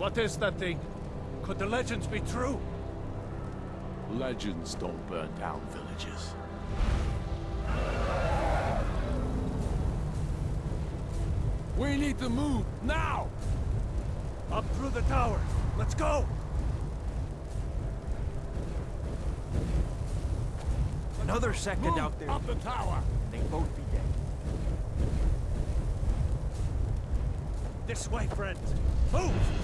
What is that thing? Could the legends be true? Legends don't burn down villages. We need to move, now! Up through the tower. Let's go! Another second Move out there, up the tower! they both be dead. This way, friends. Move!